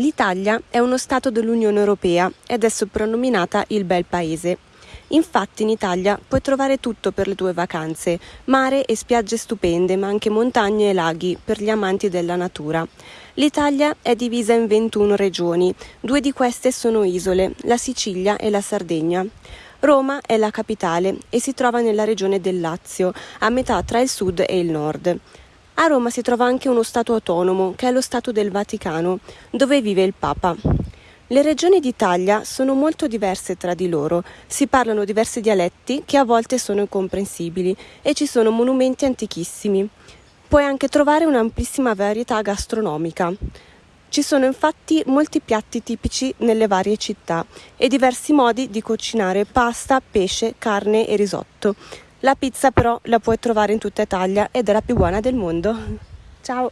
L'Italia è uno Stato dell'Unione Europea ed è soprannominata il bel paese. Infatti in Italia puoi trovare tutto per le tue vacanze, mare e spiagge stupende, ma anche montagne e laghi per gli amanti della natura. L'Italia è divisa in 21 regioni, due di queste sono isole, la Sicilia e la Sardegna. Roma è la capitale e si trova nella regione del Lazio, a metà tra il sud e il nord. A Roma si trova anche uno Stato autonomo, che è lo Stato del Vaticano, dove vive il Papa. Le regioni d'Italia sono molto diverse tra di loro, si parlano diversi dialetti che a volte sono incomprensibili e ci sono monumenti antichissimi. Puoi anche trovare un'amplissima varietà gastronomica. Ci sono infatti molti piatti tipici nelle varie città e diversi modi di cucinare pasta, pesce, carne e risotto. La pizza però la puoi trovare in tutta Italia ed è la più buona del mondo. Ciao!